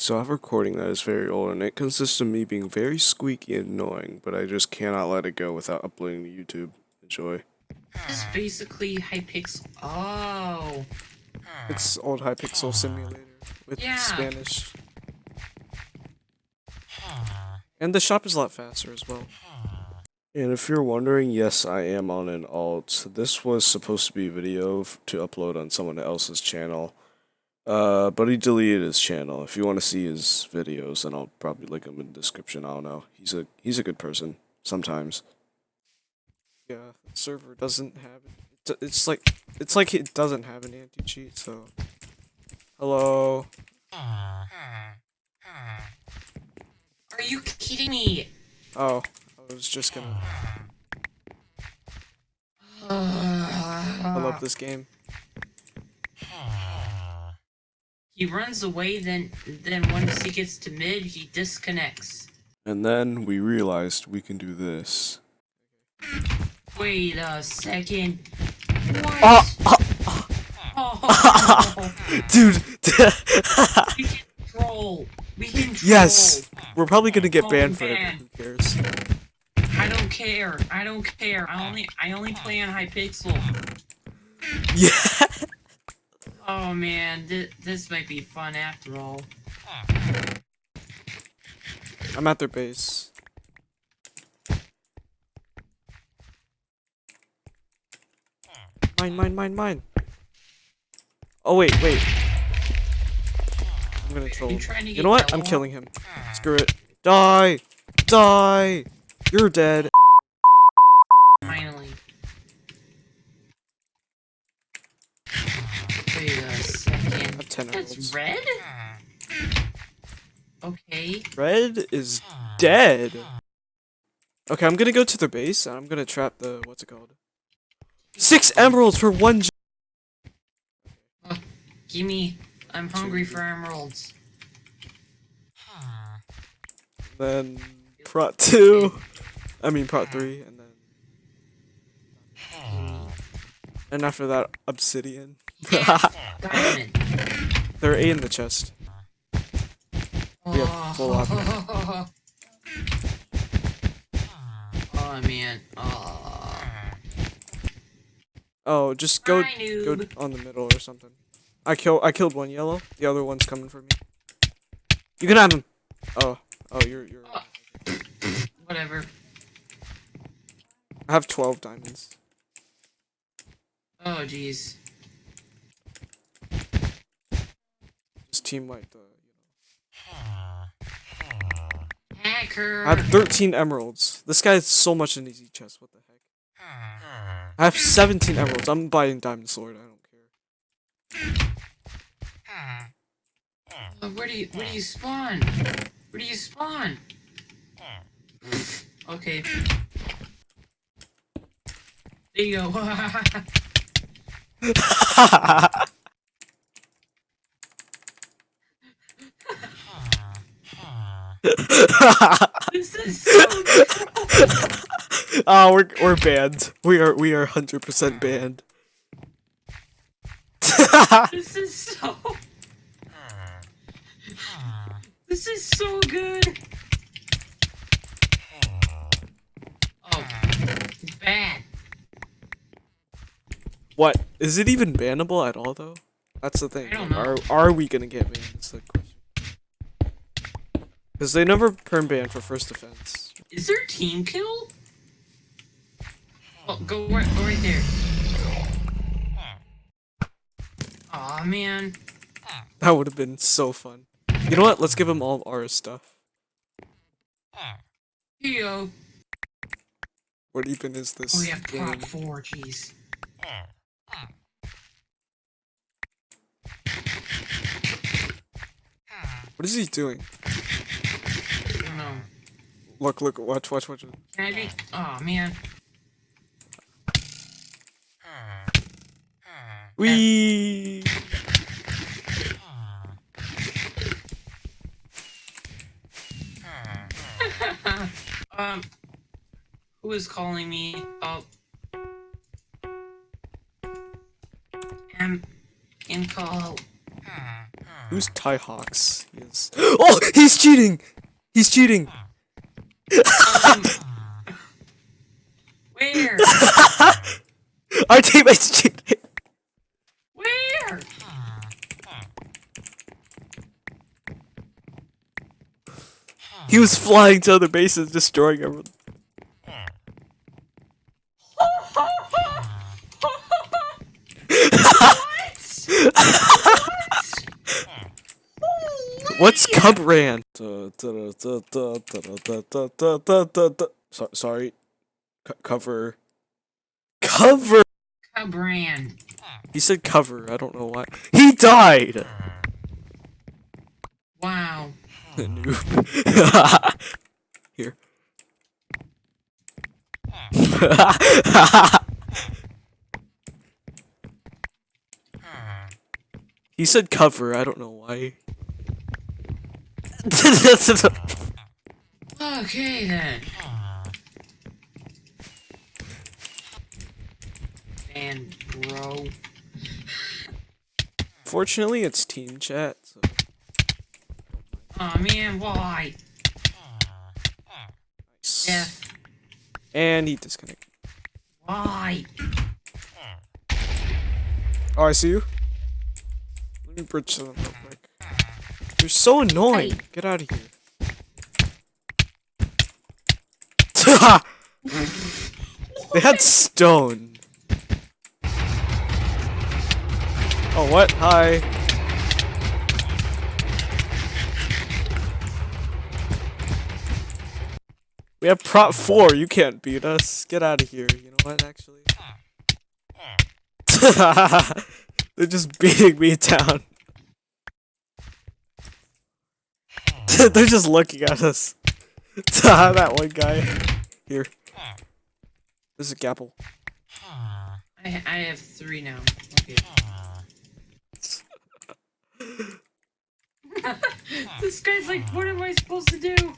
So I have a recording that is very old and it consists of me being very squeaky and annoying, but I just cannot let it go without uploading to YouTube. Enjoy. This is basically Hypixel. Oh. It's old Hypixel Simulator with Yeah. Spanish. And the shop is a lot faster as well. And if you're wondering, yes, I am on an alt. This was supposed to be a video to upload on someone else's channel. Uh, but he deleted his channel. If you want to see his videos, then I'll probably link him in the description. I don't know. He's a he's a good person sometimes. Yeah, the server doesn't have it. It's like it's like it doesn't have an anti cheat. So, hello. Are you kidding me? Oh, I was just gonna. I love this game. He runs away, then then once he gets to mid, he disconnects. And then we realized we can do this. Wait a second. Ah, ah, ah. Oh, What? Oh, dude. we can troll. We can troll. yes, we're probably gonna get Oh, banned for it. Who cares? I don't care. I don't care. I only I only play on Hypixel. Yeah. Oh man, th this might be fun after all. I'm at their base. Mine, mine, mine, mine. Oh wait, wait. I'm gonna troll. You him. to You know what? I'm killing him. Screw it. Die! Die! You're dead. Finally. Wait a I second. have 10 That's emeralds. red? Okay. Red is dead. Okay, I'm gonna go to the base and I'm gonna trap the what's it called? Six emeralds for one. J- Gimme. I'm hungry for emeralds. then prot two. I mean prot three, and then and after that obsidian. Diamond. They're A in the chest. We have full oh. oh man. Oh. Uh, oh, just go Hi, go on the middle or something. I kill I killed one yellow. The other one's coming for me. You can have him. Oh, oh, you're you're. Oh. Whatever. I have twelve diamonds. Oh jeez. Just team wipe the. Hacker. I have 13 emeralds. This guy has so much in easy chest. What the heck? I have 17 emeralds. I'm buying diamond sword. I don't care. Uh, where do you where do you spawn? Where do you spawn? Okay. There you go. this is so oh, we're we're banned. We are we are 100% banned. this is so This is so good. Oh, bad. what is it even bannable at all though? That's the thing. Like. Are are we gonna get banned? The question. Because they never perm ban for first defense. Is there team kill? Oh, go right, go right there. Aw, man. That would have been so fun. You know what? Let's give them all our stuff. Go. What even is this? Oh, we have game? prot four, jeez. What is he doing? I don't know. Look, look, watch, watch, watch. Can I be? Oh, man. Wee. um, who is calling me? Oh. Um, in call. Who's Ty Hawks? He bases. Oh, he's cheating! He's cheating! Um, where? Our teammate's cheating! Where? He was flying to other bases, destroying everyone. What's Cub Ran? So, sorry. Co- cover. Cover! Cabran. He said cover, I don't know why. He died! Wow. Noob. Here. he said cover, I don't know why. Okay then. And bro. Fortunately, it's team chat, so. Oh man, why? Nice. Death. And he disconnected. Why? Oh, I see you. Let me bridge to them. You're so annoying. Hey. Get out of here. they had stone. Oh, what? Hi. We have prot 4. You can't beat us. Get out of here. You know what, actually? They're just beating me down. They're just looking at us. that one guy. Here. This is a gapple. I I have three now. Okay. this guy's like, what am I supposed to do?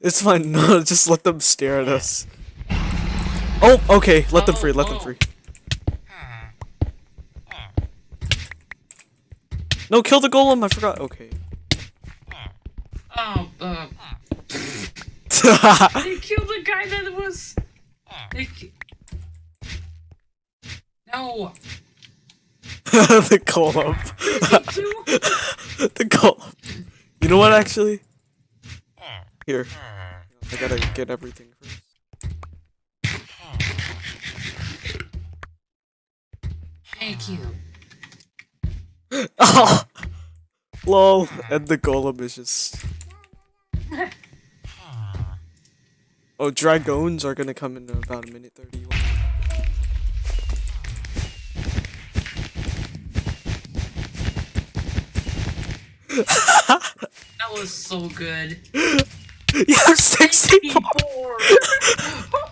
It's fine. No, just let them stare at us. Oh, okay. Let them Oh, free. Let them oh, oh. free. No, kill the golem. I forgot. Okay. Oh, uh, they killed the guy that was. They. No. the golem. He the golem. You know what? Actually, here. I gotta get everything first. Thank you. Oh, lol. And the golem is just. Oh, dragons are gonna come in about a minute thirty. That was so good. You have sixty. People.